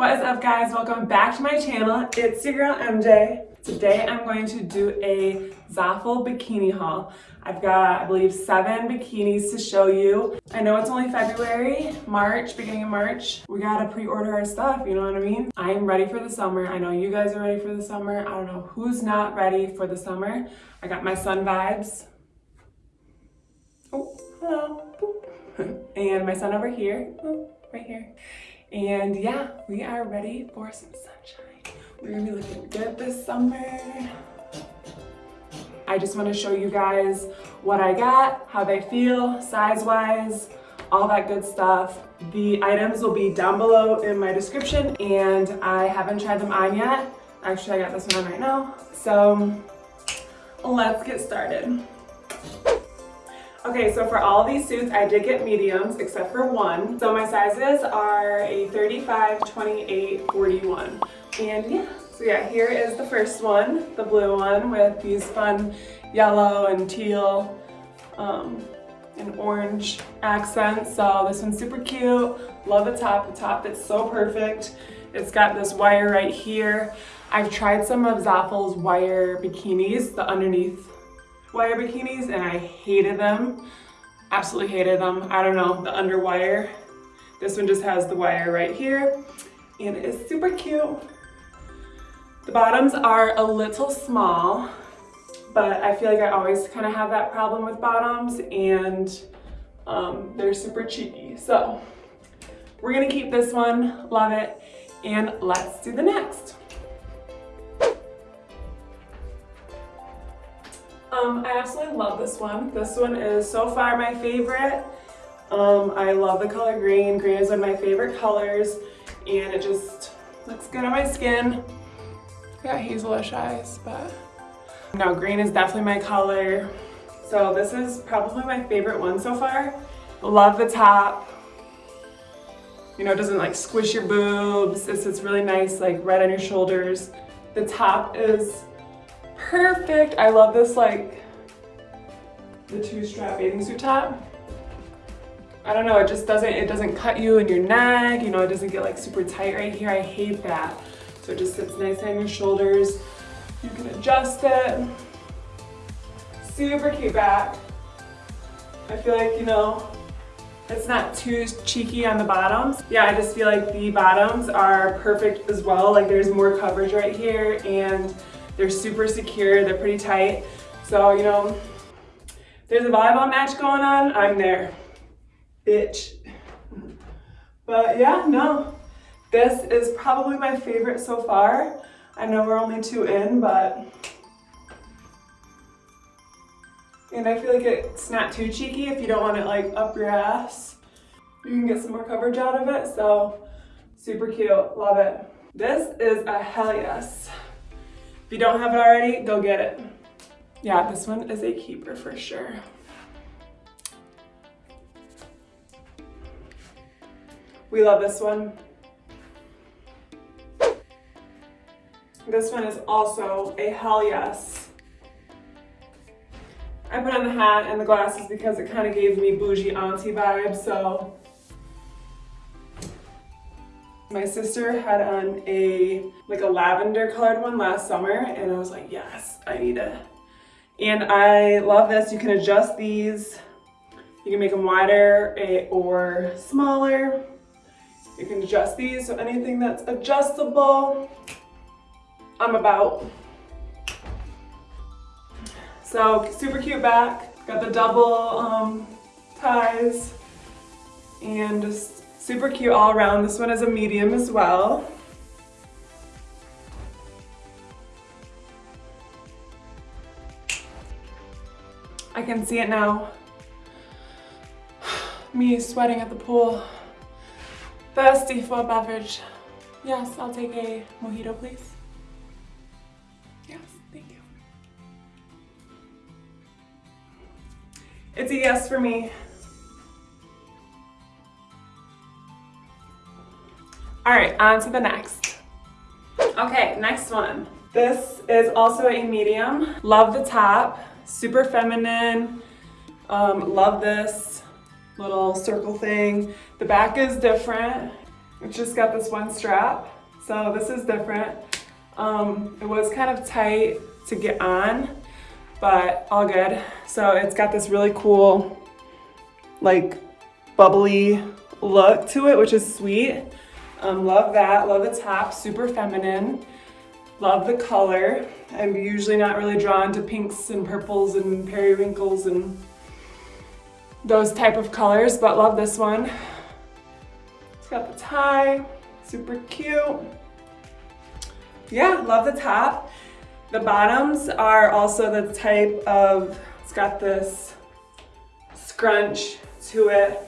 What is up guys? Welcome back to my channel. It's your girl MJ. Today I'm going to do a Zaful bikini haul. I've got, I believe, seven bikinis to show you. I know it's only February, March, beginning of March. We gotta pre-order our stuff, you know what I mean? I am ready for the summer. I know you guys are ready for the summer. I don't know who's not ready for the summer. I got my sun vibes. Oh, hello. and my son over here, oh, right here. And yeah, we are ready for some sunshine. We're gonna be looking good this summer. I just wanna show you guys what I got, how they feel, size-wise, all that good stuff. The items will be down below in my description and I haven't tried them on yet. Actually, I got this one on right now. So let's get started. Okay, so for all these suits, I did get mediums except for one. So my sizes are a 35, 28, 41. And yeah, so yeah, here is the first one, the blue one with these fun yellow and teal um, and orange accents. So this one's super cute. Love the top. The top fits so perfect. It's got this wire right here. I've tried some of Zaful's wire bikinis, the underneath wire bikinis and I hated them. Absolutely hated them. I don't know, the underwire. This one just has the wire right here and it is super cute. The bottoms are a little small, but I feel like I always kind of have that problem with bottoms and um, they're super cheeky. So we're gonna keep this one, love it, and let's do the next. Um, I absolutely love this one. This one is so far my favorite. Um, I love the color green. Green is one of my favorite colors and it just looks good on my skin. I got hazelish eyes, but no, green is definitely my color. So this is probably my favorite one so far. Love the top. You know, it doesn't like squish your boobs. It's, it's really nice, like right on your shoulders. The top is perfect. I love this like the two strap bathing suit top. I don't know, it just doesn't, it doesn't cut you in your neck, you know, it doesn't get like super tight right here. I hate that. So it just sits nice on your shoulders. You can adjust it. Super cute back. I feel like, you know, it's not too cheeky on the bottoms. Yeah, I just feel like the bottoms are perfect as well. Like there's more coverage right here and they're super secure, they're pretty tight. So, you know, there's a volleyball match going on, I'm there. Bitch. But yeah, no. This is probably my favorite so far. I know we're only two in, but and I feel like it's not too cheeky if you don't want it like up your ass. You can get some more coverage out of it, so super cute, love it. This is a hell yes. If you don't have it already, go get it. Yeah, this one is a keeper for sure. We love this one. This one is also a hell yes. I put on the hat and the glasses because it kind of gave me bougie auntie vibes, so my sister had on a like a lavender colored one last summer and I was like, yes, I need it. And I love this. You can adjust these. You can make them wider eh, or smaller. You can adjust these, so anything that's adjustable, I'm about. So super cute back. Got the double um, ties and just Super cute all around. This one is a medium as well. I can see it now. Me sweating at the pool. Thirsty for a beverage. Yes, I'll take a mojito, please. Yes, thank you. It's a yes for me. All right, on to the next. Okay, next one. This is also a medium. Love the top, super feminine. Um, love this little circle thing. The back is different. It's just got this one strap. So this is different. Um, it was kind of tight to get on, but all good. So it's got this really cool, like bubbly look to it, which is sweet. Um, love that, love the top, super feminine. Love the color. I'm usually not really drawn to pinks and purples and periwinkles and those type of colors, but love this one. It's got the tie, super cute. Yeah, love the top. The bottoms are also the type of, it's got this scrunch to it.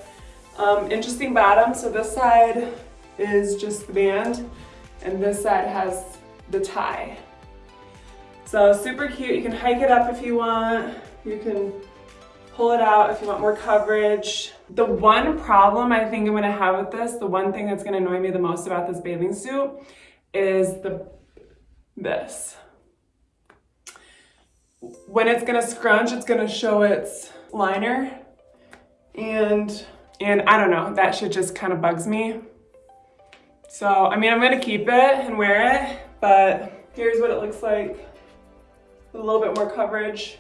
Um, interesting bottom, so this side is just the band and this side has the tie. So super cute, you can hike it up if you want. You can pull it out if you want more coverage. The one problem I think I'm gonna have with this, the one thing that's gonna annoy me the most about this bathing suit is the this. When it's gonna scrunch, it's gonna show its liner and and I don't know, that shit just kind of bugs me. So, I mean, I'm gonna keep it and wear it, but here's what it looks like a little bit more coverage.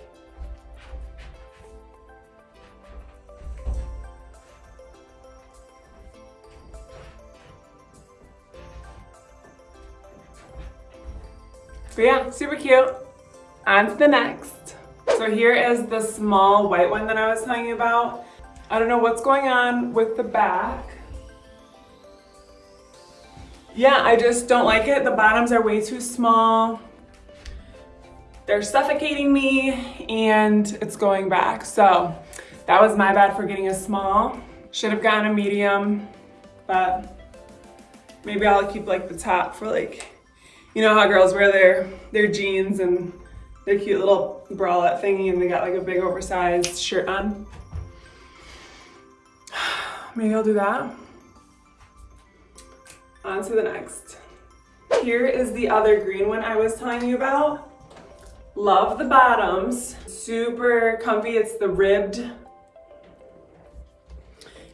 But yeah, super cute. On to the next. So here is the small white one that I was telling you about. I don't know what's going on with the back. Yeah, I just don't like it. The bottoms are way too small. They're suffocating me and it's going back. So that was my bad for getting a small. Should have gotten a medium, but maybe I'll keep like the top for like you know how girls wear their, their jeans and their cute little bralette thingy and they got like a big oversized shirt on. Maybe I'll do that. On to the next. Here is the other green one I was telling you about. Love the bottoms. Super comfy. It's the ribbed.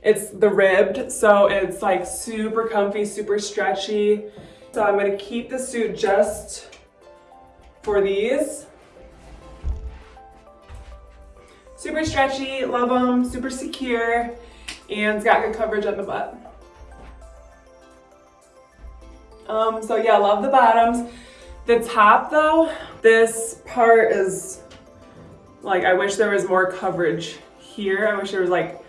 It's the ribbed, so it's like super comfy, super stretchy. So I'm gonna keep the suit just for these. Super stretchy, love them, super secure, and it's got good coverage on the butt. Um, so yeah, love the bottoms. The top though, this part is like, I wish there was more coverage here. I wish there was like,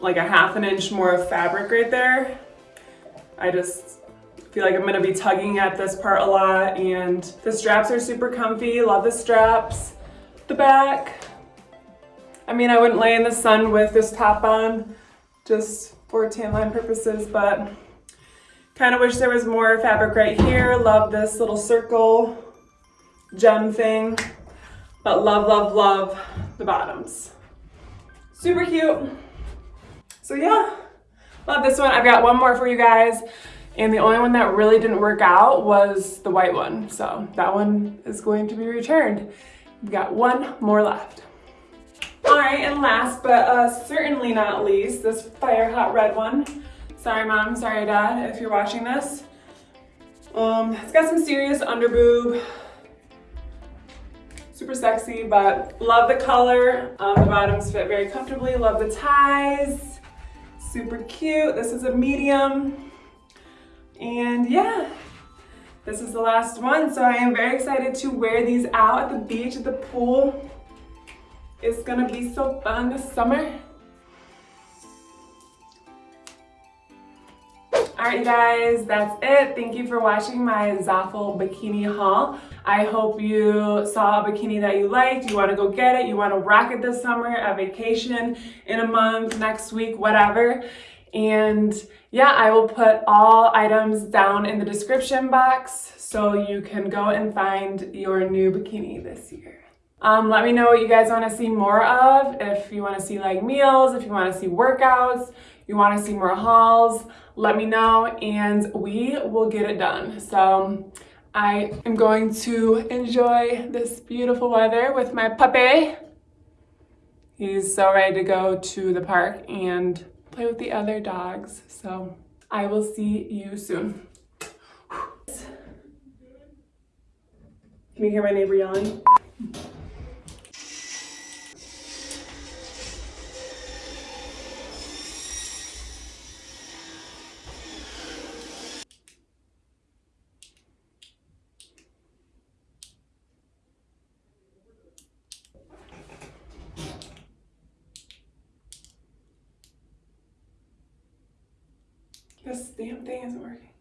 like a half an inch more of fabric right there. I just, feel like I'm gonna be tugging at this part a lot and the straps are super comfy. Love the straps. The back. I mean, I wouldn't lay in the sun with this top on just for tan line purposes, but kind of wish there was more fabric right here. Love this little circle gem thing, but love, love, love the bottoms. Super cute. So yeah, love this one. I've got one more for you guys. And the only one that really didn't work out was the white one. So that one is going to be returned. We've got one more left. All right, and last but uh, certainly not least, this fire hot red one. Sorry mom, sorry dad, if you're watching this. Um, it's got some serious underboob. Super sexy, but love the color. Um, the bottoms fit very comfortably. Love the ties. Super cute. This is a medium. And yeah, this is the last one. So I am very excited to wear these out at the beach, at the pool. It's gonna be so fun this summer. Right, guys, that's it. Thank you for watching my Zaful bikini haul. I hope you saw a bikini that you liked. You wanna go get it. You wanna rock it this summer, a vacation, in a month, next week, whatever. And yeah, I will put all items down in the description box so you can go and find your new bikini this year. Um, let me know what you guys want to see more of. If you want to see like meals, if you want to see workouts, you want to see more hauls, let me know and we will get it done. So I am going to enjoy this beautiful weather with my puppy. He's so ready to go to the park and play with the other dogs. So I will see you soon. Can you hear my neighbor yelling? This damn thing isn't working.